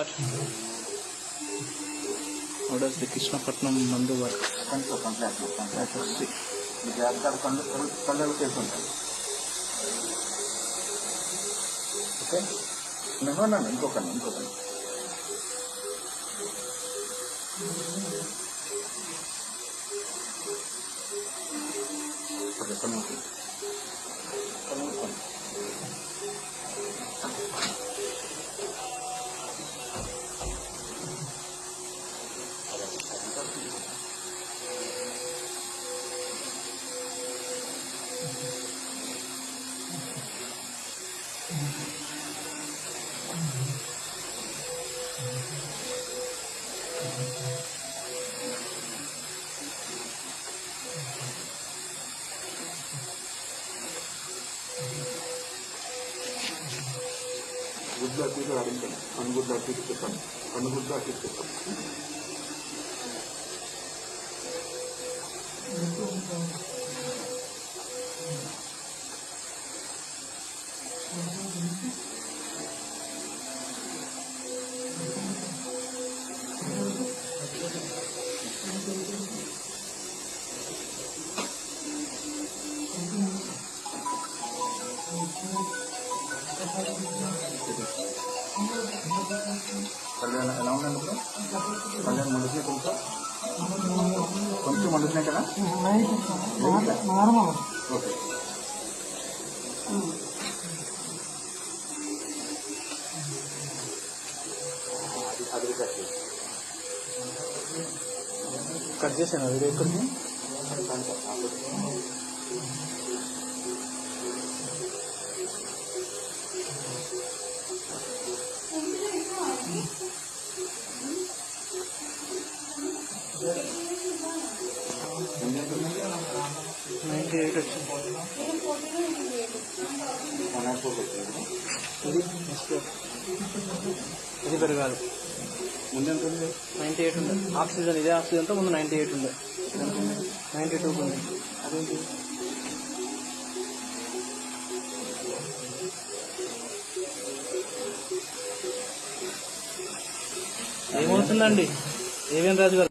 How does the Krishnapatnam Nandu work? Control, control, control. Let us see. Because I have consultation. Okay? No, no, no, inko kan, inko kan. Okay, come on. గుడ్డ అటు ఇటు ఆడించండి కనుగుడ్డ అటు ఇటు చెప్పండి కనుగుడ్డ అటు కళ్యాణ్ ఎలా ఉందండి ఇప్పుడు? కళ్యాణ్ మండుతున్నాయి కొంచెం కొంచెం మండుతున్నాయి కదా? ఓకే. అది కట్ చేసి కట్ చేశాను వీడియో ఎక్కడికి? నైంటీ ఎయిట్ వచ్చింది వన్ నాట్ ఫోర్ వచ్చింది ఇది ఇది పెరగాలి ముందు ఎంత ఉంది నైంటీ ఎయిట్ ఉంది ఆక్సిజన్ ఇదే ఆక్సిజన్తో ముందు నైంటీ ఎయిట్ ఉంది నైంటీ టూ ఉంది అదేంటి ఏమవుతుందండి? ఏవేం రాజు గారు